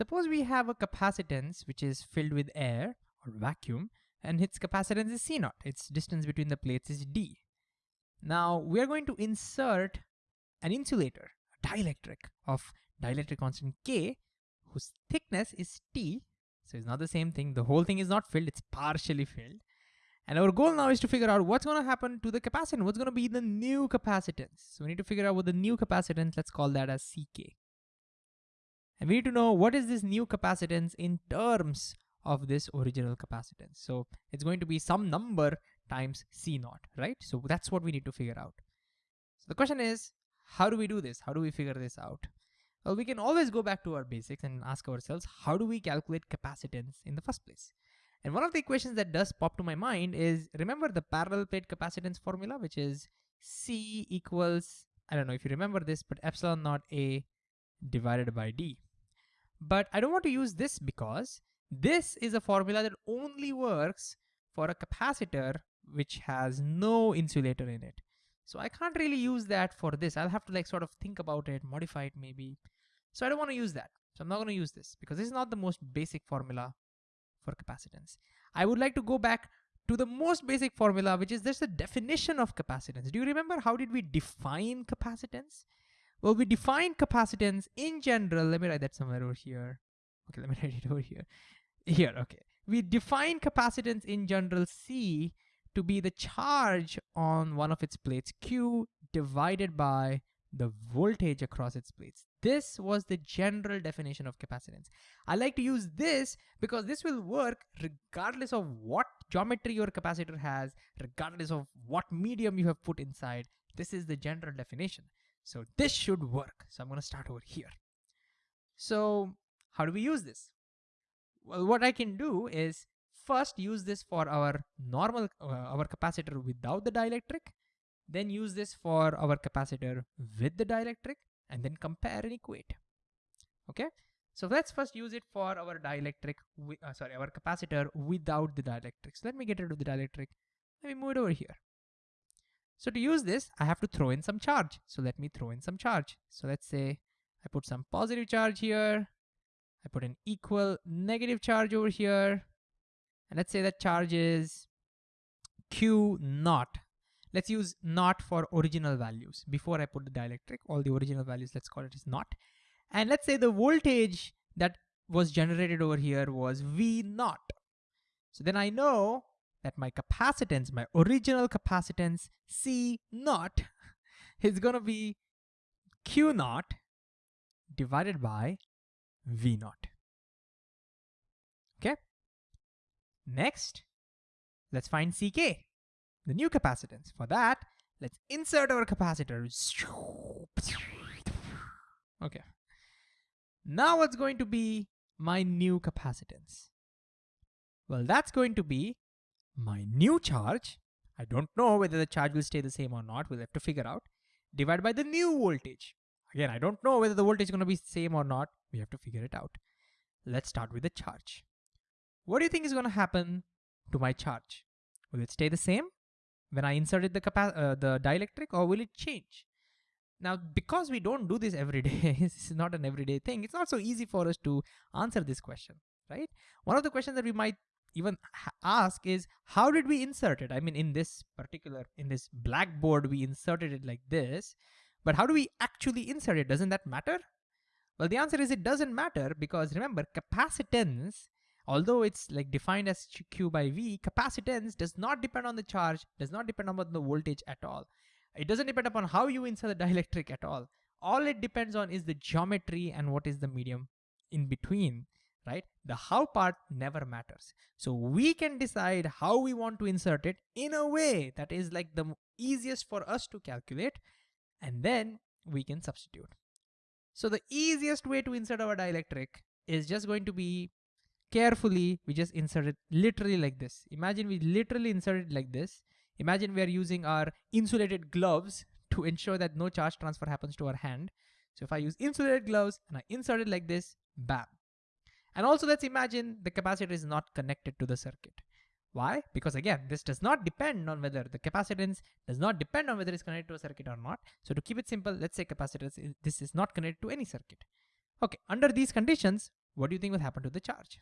Suppose we have a capacitance which is filled with air or vacuum and its capacitance is C naught. Its distance between the plates is D. Now we are going to insert an insulator, a dielectric of dielectric constant K whose thickness is T. So it's not the same thing. The whole thing is not filled, it's partially filled. And our goal now is to figure out what's gonna happen to the capacitance, what's gonna be the new capacitance. So we need to figure out what the new capacitance, let's call that as CK. And we need to know what is this new capacitance in terms of this original capacitance. So it's going to be some number times C naught, right? So that's what we need to figure out. So the question is, how do we do this? How do we figure this out? Well, we can always go back to our basics and ask ourselves, how do we calculate capacitance in the first place? And one of the equations that does pop to my mind is, remember the parallel plate capacitance formula, which is C equals, I don't know if you remember this, but epsilon naught A divided by D. But I don't want to use this because this is a formula that only works for a capacitor which has no insulator in it. So I can't really use that for this. I'll have to like sort of think about it, modify it maybe. So I don't want to use that. So I'm not going to use this because this is not the most basic formula for capacitance. I would like to go back to the most basic formula, which is just the definition of capacitance. Do you remember how did we define capacitance? Well, we define capacitance in general. Let me write that somewhere over here. Okay, let me write it over here. Here, okay. We define capacitance in general C to be the charge on one of its plates Q divided by the voltage across its plates. This was the general definition of capacitance. I like to use this because this will work regardless of what geometry your capacitor has, regardless of what medium you have put inside. This is the general definition. So this should work. So I'm gonna start over here. So how do we use this? Well, what I can do is first use this for our normal, uh, our capacitor without the dielectric, then use this for our capacitor with the dielectric, and then compare and equate. Okay, so let's first use it for our dielectric, uh, sorry, our capacitor without the dielectric. So let me get rid of the dielectric. Let me move it over here. So to use this, I have to throw in some charge. So let me throw in some charge. So let's say I put some positive charge here. I put an equal negative charge over here. And let's say that charge is Q naught. Let's use naught for original values. Before I put the dielectric, all the original values, let's call it is naught. And let's say the voltage that was generated over here was V naught. So then I know that my capacitance, my original capacitance C naught is gonna be Q naught divided by V naught. Okay. Next, let's find CK, the new capacitance. For that, let's insert our capacitor. Okay. Now what's going to be my new capacitance? Well, that's going to be my new charge. I don't know whether the charge will stay the same or not. We'll have to figure out. Divided by the new voltage. Again, I don't know whether the voltage is going to be same or not. We have to figure it out. Let's start with the charge. What do you think is going to happen to my charge? Will it stay the same when I inserted the, uh, the dielectric or will it change? Now, because we don't do this every day, this is not an everyday thing, it's not so easy for us to answer this question, right? One of the questions that we might even ask is, how did we insert it? I mean, in this particular, in this blackboard, we inserted it like this, but how do we actually insert it? Doesn't that matter? Well, the answer is it doesn't matter because remember, capacitance although it's like defined as Q by V, capacitance does not depend on the charge, does not depend on the voltage at all. It doesn't depend upon how you insert the dielectric at all. All it depends on is the geometry and what is the medium in between, right? The how part never matters. So we can decide how we want to insert it in a way that is like the easiest for us to calculate and then we can substitute. So the easiest way to insert our dielectric is just going to be carefully, we just insert it literally like this. Imagine we literally insert it like this. Imagine we are using our insulated gloves to ensure that no charge transfer happens to our hand. So if I use insulated gloves and I insert it like this, bam. And also let's imagine the capacitor is not connected to the circuit. Why? Because again, this does not depend on whether the capacitance does not depend on whether it's connected to a circuit or not. So to keep it simple, let's say capacitance, this is not connected to any circuit. Okay, under these conditions, what do you think will happen to the charge?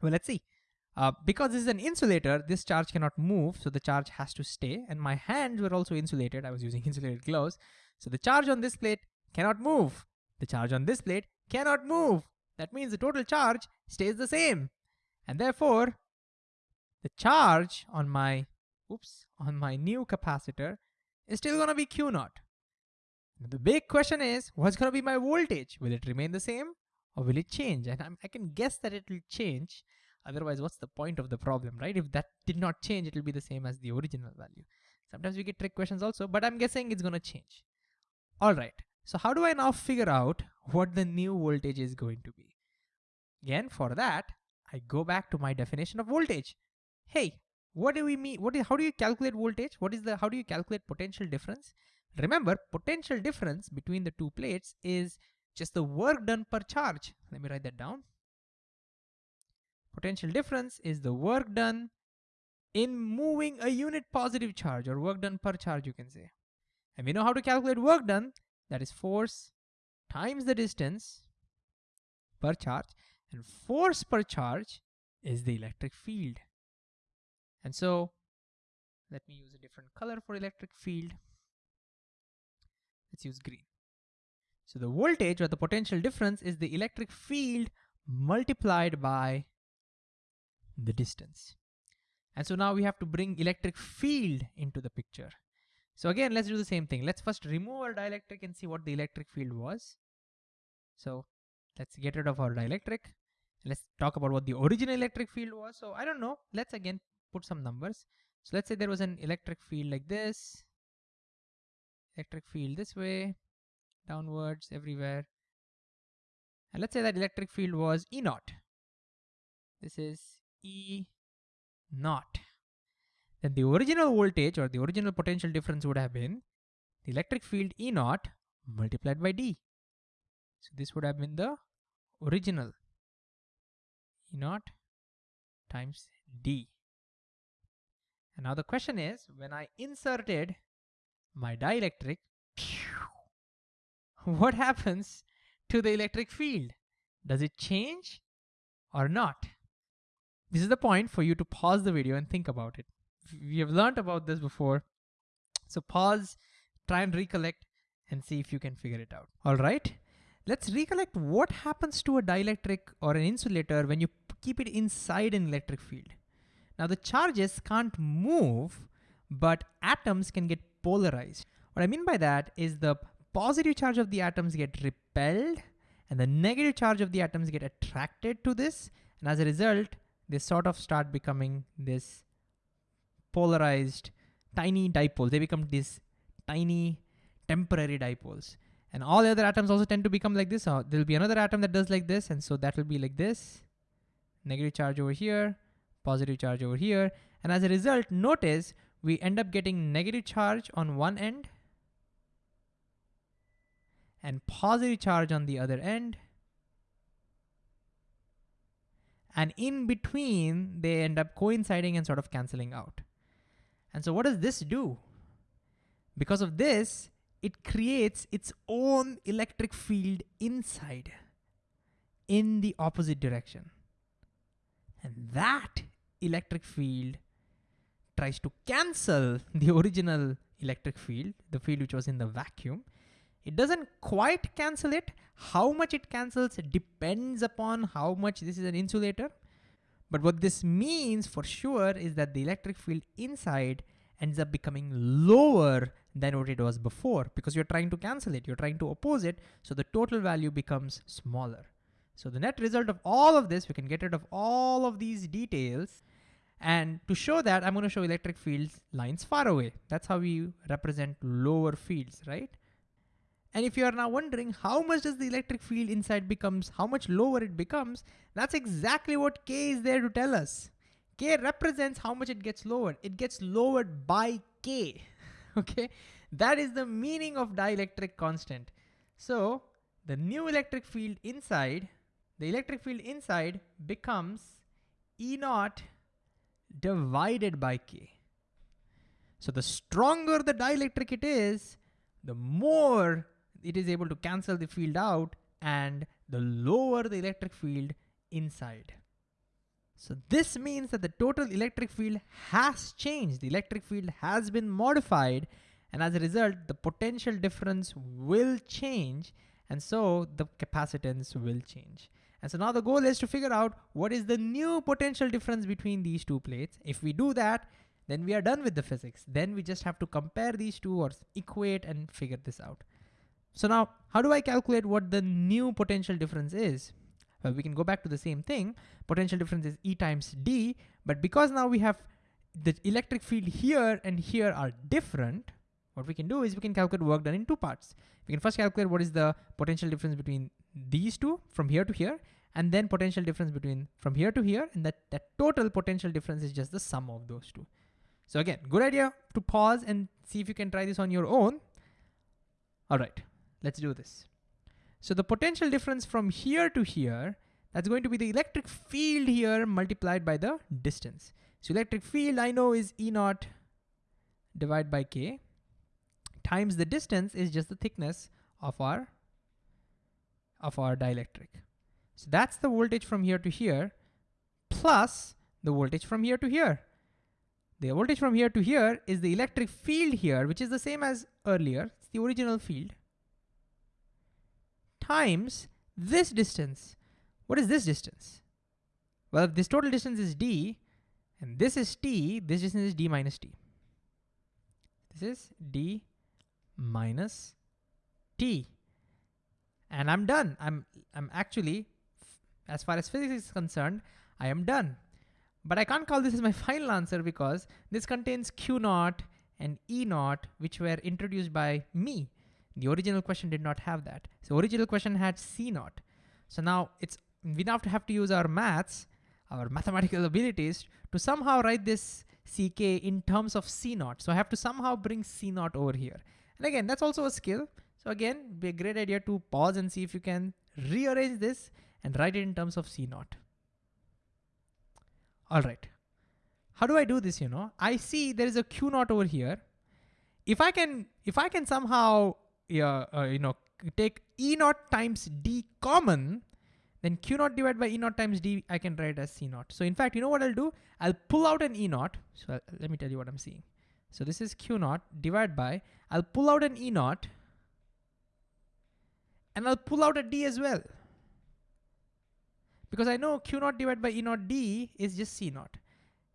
Well, let's see. Uh, because this is an insulator, this charge cannot move, so the charge has to stay. And my hands were also insulated. I was using insulated gloves. So the charge on this plate cannot move. The charge on this plate cannot move. That means the total charge stays the same. And therefore, the charge on my, oops, on my new capacitor is still gonna be Q naught. The big question is, what's gonna be my voltage? Will it remain the same or will it change? And I'm, i can guess that it will change Otherwise, what's the point of the problem, right? If that did not change, it will be the same as the original value. Sometimes we get trick questions also, but I'm guessing it's gonna change. All right, so how do I now figure out what the new voltage is going to be? Again, for that, I go back to my definition of voltage. Hey, what do we mean? What is, how do you calculate voltage? What is the, how do you calculate potential difference? Remember, potential difference between the two plates is just the work done per charge. Let me write that down. Potential difference is the work done in moving a unit positive charge or work done per charge you can say. And we know how to calculate work done, that is force times the distance per charge and force per charge is the electric field. And so let me use a different color for electric field. Let's use green. So the voltage or the potential difference is the electric field multiplied by the distance. And so now we have to bring electric field into the picture. So again, let's do the same thing. Let's first remove our dielectric and see what the electric field was. So let's get rid of our dielectric. Let's talk about what the original electric field was. So I don't know. Let's again put some numbers. So let's say there was an electric field like this. Electric field this way, downwards, everywhere. And let's say that electric field was E naught. This is E naught. Then the original voltage or the original potential difference would have been the electric field E naught multiplied by D. So this would have been the original E naught times D. And now the question is, when I inserted my dielectric, what happens to the electric field? Does it change or not? This is the point for you to pause the video and think about it. We have learned about this before. So pause, try and recollect and see if you can figure it out. All right, let's recollect what happens to a dielectric or an insulator when you keep it inside an electric field. Now the charges can't move, but atoms can get polarized. What I mean by that is the positive charge of the atoms get repelled and the negative charge of the atoms get attracted to this. And as a result, they sort of start becoming this polarized tiny dipoles. They become these tiny temporary dipoles. And all the other atoms also tend to become like this. Uh, there'll be another atom that does like this. And so that will be like this. Negative charge over here, positive charge over here. And as a result, notice we end up getting negative charge on one end and positive charge on the other end. and in between they end up coinciding and sort of canceling out. And so what does this do? Because of this, it creates its own electric field inside in the opposite direction. And that electric field tries to cancel the original electric field, the field which was in the vacuum, it doesn't quite cancel it. How much it cancels depends upon how much this is an insulator. But what this means for sure is that the electric field inside ends up becoming lower than what it was before because you're trying to cancel it, you're trying to oppose it, so the total value becomes smaller. So the net result of all of this, we can get rid of all of these details. And to show that, I'm gonna show electric fields lines far away. That's how we represent lower fields, right? And if you are now wondering how much does the electric field inside becomes, how much lower it becomes, that's exactly what K is there to tell us. K represents how much it gets lowered. It gets lowered by K, okay? That is the meaning of dielectric constant. So the new electric field inside, the electric field inside becomes E naught divided by K. So the stronger the dielectric it is, the more it is able to cancel the field out and the lower the electric field inside. So this means that the total electric field has changed. The electric field has been modified and as a result, the potential difference will change and so the capacitance will change. And so now the goal is to figure out what is the new potential difference between these two plates. If we do that, then we are done with the physics. Then we just have to compare these two or equate and figure this out. So now, how do I calculate what the new potential difference is? Well, we can go back to the same thing. Potential difference is E times D, but because now we have the electric field here and here are different, what we can do is we can calculate work done in two parts. We can first calculate what is the potential difference between these two from here to here, and then potential difference between from here to here, and that, that total potential difference is just the sum of those two. So again, good idea to pause and see if you can try this on your own. All right, let's do this. So the potential difference from here to here, that's going to be the electric field here multiplied by the distance. So electric field I know is E naught divided by K times the distance is just the thickness of our, of our dielectric. So that's the voltage from here to here plus the voltage from here to here. The voltage from here to here is the electric field here, which is the same as earlier, it's the original field, times this distance. What is this distance? Well, if this total distance is d, and this is t, this distance is d minus t. This is d minus t. And I'm done. I'm, I'm actually, as far as physics is concerned, I am done. But I can't call this as my final answer because this contains Q naught and E naught, which were introduced by me. The original question did not have that. So original question had C naught. So now it's we now have to have to use our maths, our mathematical abilities to somehow write this CK in terms of C naught. So I have to somehow bring C naught over here. And again, that's also a skill. So again, be a great idea to pause and see if you can rearrange this and write it in terms of C naught. All right. How do I do this, you know? I see there is a Q naught over here. If I can, if I can somehow, uh, you know, take E naught times D common, then Q naught divided by E naught times D, I can write as C naught. So in fact, you know what I'll do? I'll pull out an E naught. So let me tell you what I'm seeing. So this is Q naught divided by, I'll pull out an E naught and I'll pull out a D as well because I know Q naught divided by E naught D is just C naught.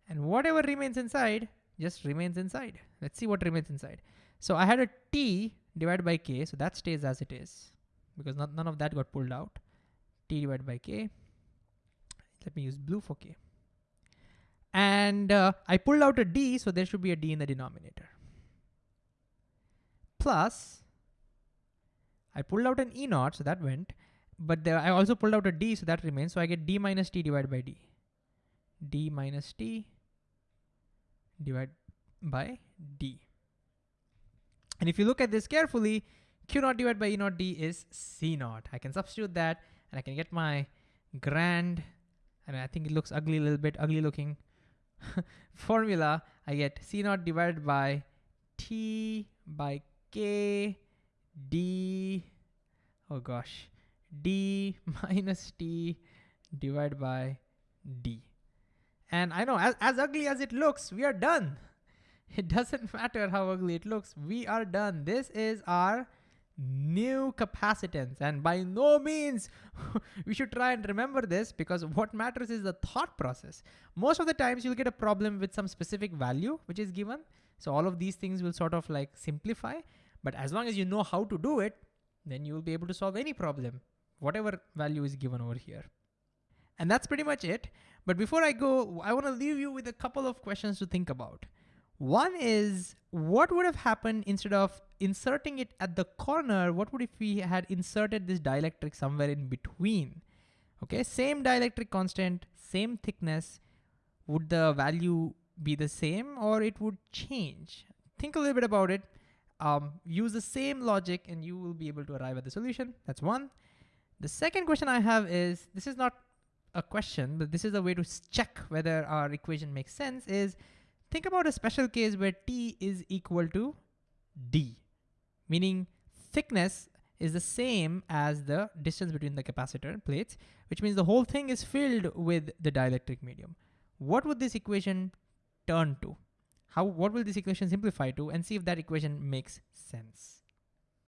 And whatever remains inside just remains inside. Let's see what remains inside. So I had a T divided by K, so that stays as it is because not, none of that got pulled out. T divided by K. Let me use blue for K. And uh, I pulled out a D, so there should be a D in the denominator. Plus, I pulled out an E naught, so that went but there, I also pulled out a d, so that remains. So I get d minus t divided by d. d minus t divided by d. And if you look at this carefully, q naught divided by e naught d is c naught. I can substitute that and I can get my grand, and I think it looks ugly, a little bit ugly looking formula. I get c naught divided by t by k d, oh gosh, d minus t divided by d. And I know as, as ugly as it looks, we are done. It doesn't matter how ugly it looks, we are done. This is our new capacitance and by no means we should try and remember this because what matters is the thought process. Most of the times you'll get a problem with some specific value which is given. So all of these things will sort of like simplify, but as long as you know how to do it, then you will be able to solve any problem whatever value is given over here. And that's pretty much it. But before I go, I wanna leave you with a couple of questions to think about. One is, what would have happened instead of inserting it at the corner, what would if we had inserted this dielectric somewhere in between? Okay, same dielectric constant, same thickness, would the value be the same or it would change? Think a little bit about it. Um, use the same logic and you will be able to arrive at the solution. That's one. The second question I have is, this is not a question, but this is a way to check whether our equation makes sense is, think about a special case where T is equal to D, meaning thickness is the same as the distance between the capacitor plates, which means the whole thing is filled with the dielectric medium. What would this equation turn to? How, what will this equation simplify to? And see if that equation makes sense.